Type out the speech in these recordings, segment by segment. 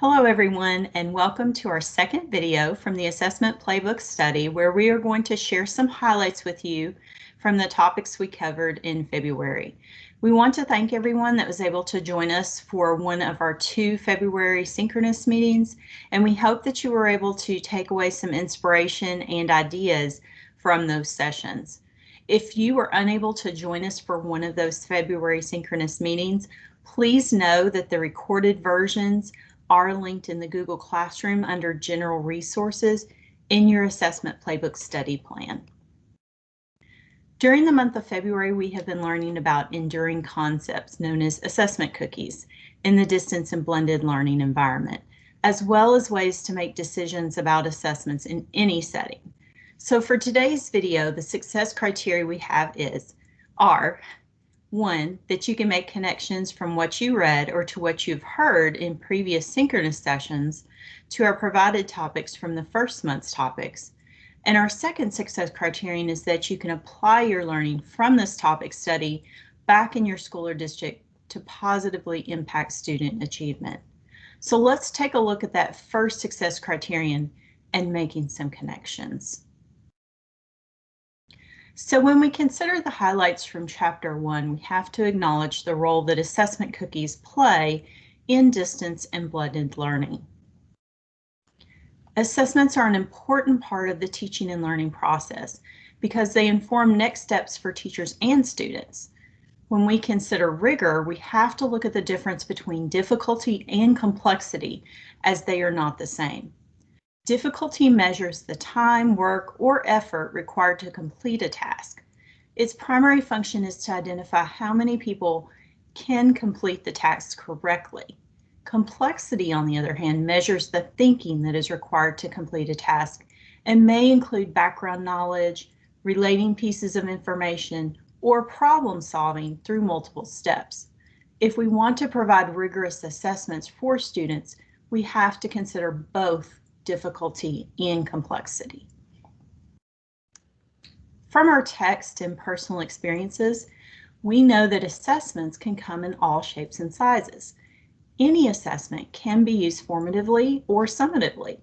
Hello everyone and welcome to our second video from the Assessment Playbook study where we are going to share some highlights with you from the topics we covered in February. We want to thank everyone that was able to join us for one of our two February synchronous meetings and we hope that you were able to take away some inspiration and ideas from those sessions. If you were unable to join us for one of those February synchronous meetings, please know that the recorded versions are linked in the Google Classroom under General Resources in your Assessment Playbook study plan. During the month of February, we have been learning about enduring concepts known as assessment cookies in the distance and blended learning environment, as well as ways to make decisions about assessments in any setting. So for today's video, the success criteria we have is are one, that you can make connections from what you read or to what you've heard in previous synchronous sessions to our provided topics from the first month's topics. And our second success criterion is that you can apply your learning from this topic study back in your school or district to positively impact student achievement. So let's take a look at that first success criterion and making some connections. So when we consider the highlights from chapter one, we have to acknowledge the role that assessment cookies play in distance and blended learning. Assessments are an important part of the teaching and learning process because they inform next steps for teachers and students. When we consider rigor, we have to look at the difference between difficulty and complexity as they are not the same. Difficulty measures the time, work, or effort required to complete a task. Its primary function is to identify how many people can complete the task correctly. Complexity, on the other hand, measures the thinking that is required to complete a task and may include background knowledge, relating pieces of information, or problem solving through multiple steps. If we want to provide rigorous assessments for students, we have to consider both difficulty, and complexity. From our text and personal experiences, we know that assessments can come in all shapes and sizes. Any assessment can be used formatively or summatively.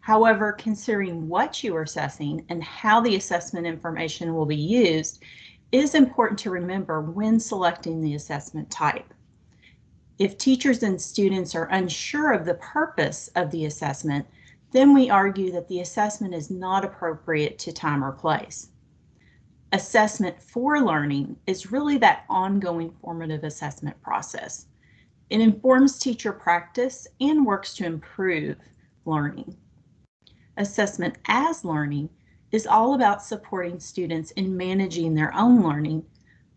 However, considering what you are assessing and how the assessment information will be used is important to remember when selecting the assessment type. If teachers and students are unsure of the purpose of the assessment, then we argue that the assessment is not appropriate to time or place. Assessment for learning is really that ongoing formative assessment process. It informs teacher practice and works to improve learning. Assessment as learning is all about supporting students in managing their own learning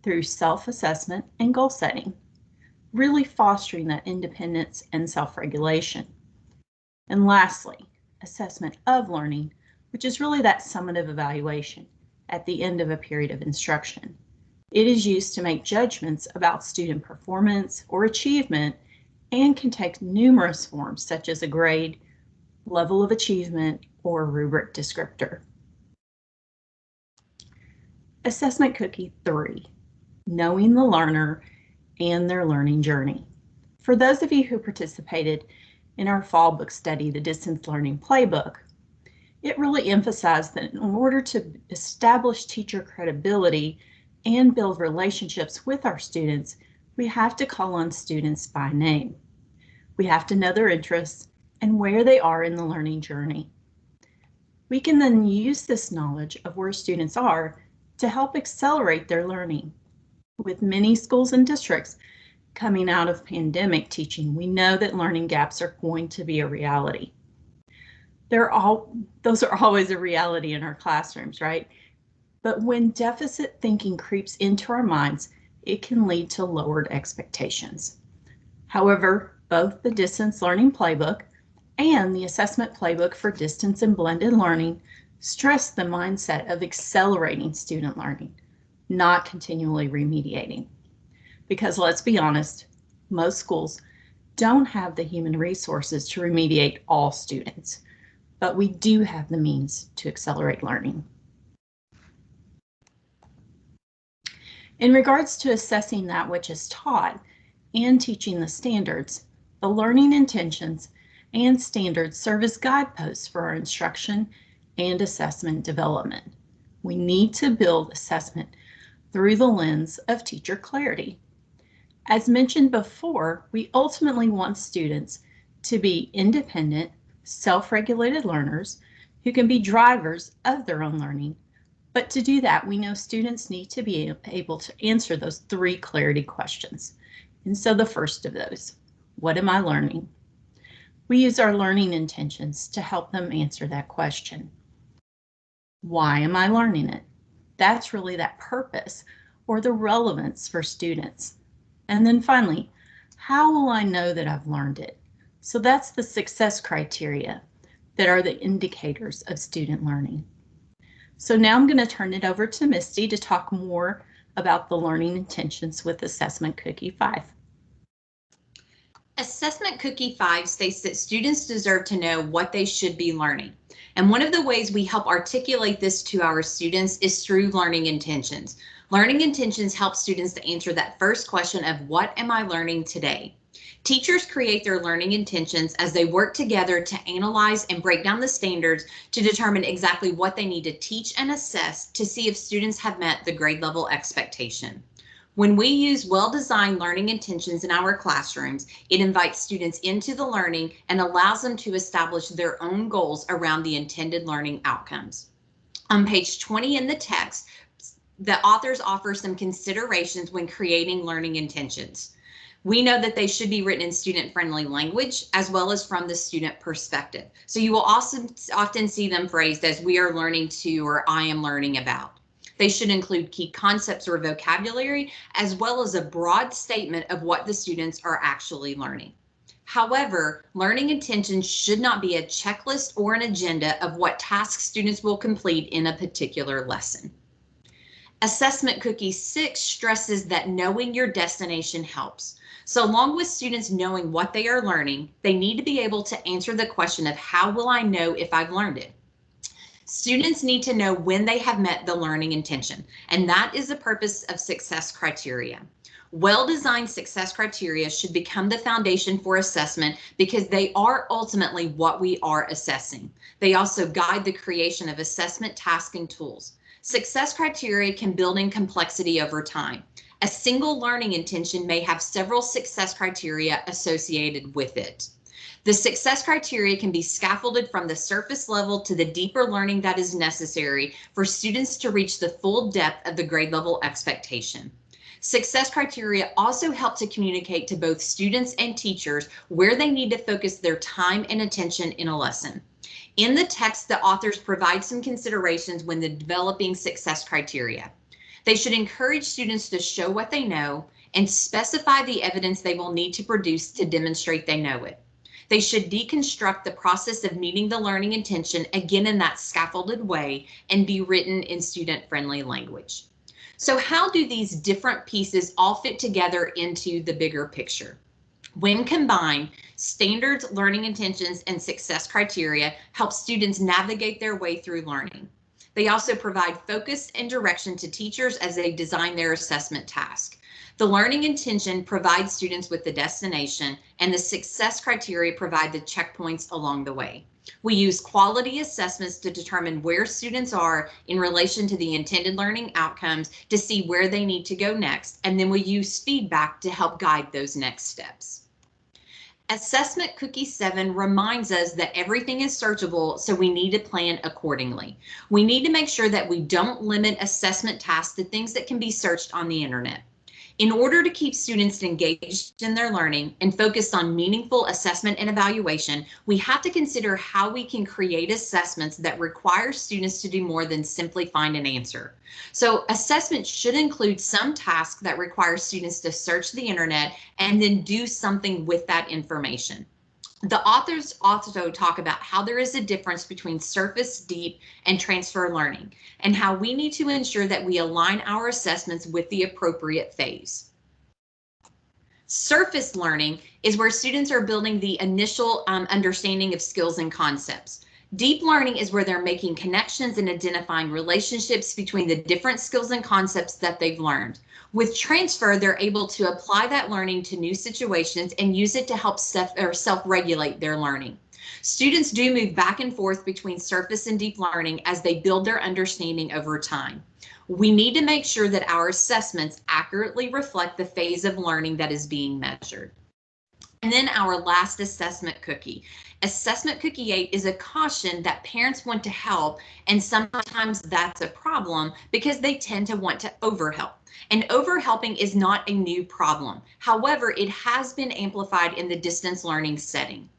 through self-assessment and goal setting, really fostering that independence and self-regulation. And lastly, assessment of learning, which is really that summative evaluation at the end of a period of instruction. It is used to make judgments about student performance or achievement and can take numerous forms such as a grade, level of achievement, or rubric descriptor. Assessment Cookie 3, Knowing the Learner and Their Learning Journey. For those of you who participated in our fall book study, the Distance Learning Playbook, it really emphasized that in order to establish teacher credibility and build relationships with our students, we have to call on students by name. We have to know their interests and where they are in the learning journey. We can then use this knowledge of where students are to help accelerate their learning. With many schools and districts, coming out of pandemic teaching, we know that learning gaps are going to be a reality. They're all, those are always a reality in our classrooms, right? But when deficit thinking creeps into our minds, it can lead to lowered expectations. However, both the Distance Learning Playbook and the Assessment Playbook for Distance and Blended Learning stress the mindset of accelerating student learning, not continually remediating because let's be honest, most schools don't have the human resources to remediate all students, but we do have the means to accelerate learning. In regards to assessing that which is taught and teaching the standards, the learning intentions and standards serve as guideposts for our instruction and assessment development. We need to build assessment through the lens of teacher clarity. As mentioned before, we ultimately want students to be independent, self-regulated learners who can be drivers of their own learning. But to do that, we know students need to be able to answer those three clarity questions. And so the first of those, what am I learning? We use our learning intentions to help them answer that question. Why am I learning it? That's really that purpose or the relevance for students. And then finally, how will I know that I've learned it? So that's the success criteria that are the indicators of student learning. So now I'm going to turn it over to Misty to talk more about the learning intentions with Assessment Cookie 5. Assessment Cookie 5 states that students deserve to know what they should be learning. And one of the ways we help articulate this to our students is through learning intentions. Learning intentions help students to answer that first question of what am I learning today? Teachers create their learning intentions as they work together to analyze and break down the standards to determine exactly what they need to teach and assess to see if students have met the grade level expectation. When we use well-designed learning intentions in our classrooms, it invites students into the learning and allows them to establish their own goals around the intended learning outcomes. On page 20 in the text, the authors offer some considerations when creating learning intentions. We know that they should be written in student friendly language as well as from the student perspective. So you will also often see them phrased as we are learning to or I am learning about. They should include key concepts or vocabulary as well as a broad statement of what the students are actually learning. However, learning intentions should not be a checklist or an agenda of what tasks students will complete in a particular lesson. Assessment Cookie 6 stresses that knowing your destination helps. So along with students knowing what they are learning, they need to be able to answer the question of how will I know if I've learned it? Students need to know when they have met the learning intention, and that is the purpose of success criteria. Well-designed success criteria should become the foundation for assessment because they are ultimately what we are assessing. They also guide the creation of assessment tasks and tools. Success criteria can build in complexity over time. A single learning intention may have several success criteria associated with it. The success criteria can be scaffolded from the surface level to the deeper learning that is necessary for students to reach the full depth of the grade level expectation. Success criteria also help to communicate to both students and teachers where they need to focus their time and attention in a lesson. In the text, the authors provide some considerations when developing success criteria. They should encourage students to show what they know and specify the evidence they will need to produce to demonstrate they know it. They should deconstruct the process of meeting the learning intention again in that scaffolded way and be written in student friendly language. So how do these different pieces all fit together into the bigger picture? When combined, standards, learning intentions, and success criteria help students navigate their way through learning. They also provide focus and direction to teachers as they design their assessment task. The learning intention provides students with the destination and the success criteria provide the checkpoints along the way. We use quality assessments to determine where students are in relation to the intended learning outcomes to see where they need to go next, and then we use feedback to help guide those next steps. Assessment Cookie 7 reminds us that everything is searchable, so we need to plan accordingly. We need to make sure that we don't limit assessment tasks to things that can be searched on the internet. In order to keep students engaged in their learning and focused on meaningful assessment and evaluation, we have to consider how we can create assessments that require students to do more than simply find an answer. So assessment should include some tasks that require students to search the internet and then do something with that information. The authors also talk about how there is a difference between surface, deep, and transfer learning, and how we need to ensure that we align our assessments with the appropriate phase. Surface learning is where students are building the initial um, understanding of skills and concepts. Deep learning is where they're making connections and identifying relationships between the different skills and concepts that they've learned. With transfer, they're able to apply that learning to new situations and use it to help self-regulate their learning. Students do move back and forth between surface and deep learning as they build their understanding over time. We need to make sure that our assessments accurately reflect the phase of learning that is being measured. And then our last assessment cookie. Assessment cookie 8 is a caution that parents want to help, and sometimes that's a problem because they tend to want to overhelp. And overhelping is not a new problem. However, it has been amplified in the distance learning setting.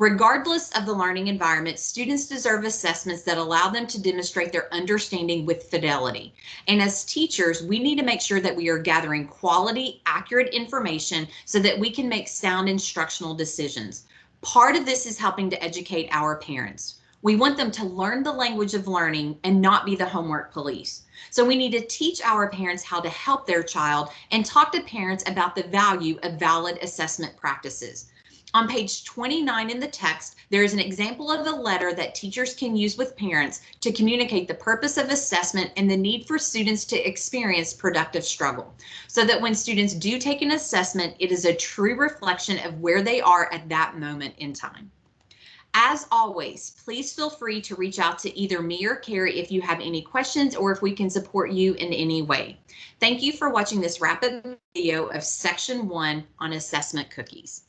Regardless of the learning environment, students deserve assessments that allow them to demonstrate their understanding with fidelity. And as teachers, we need to make sure that we are gathering quality, accurate information so that we can make sound instructional decisions. Part of this is helping to educate our parents. We want them to learn the language of learning and not be the homework police. So we need to teach our parents how to help their child and talk to parents about the value of valid assessment practices. On page 29 in the text, there is an example of a letter that teachers can use with parents to communicate the purpose of assessment and the need for students to experience productive struggle. So that when students do take an assessment, it is a true reflection of where they are at that moment in time. As always, please feel free to reach out to either me or Carrie if you have any questions or if we can support you in any way. Thank you for watching this rapid video of section one on assessment cookies.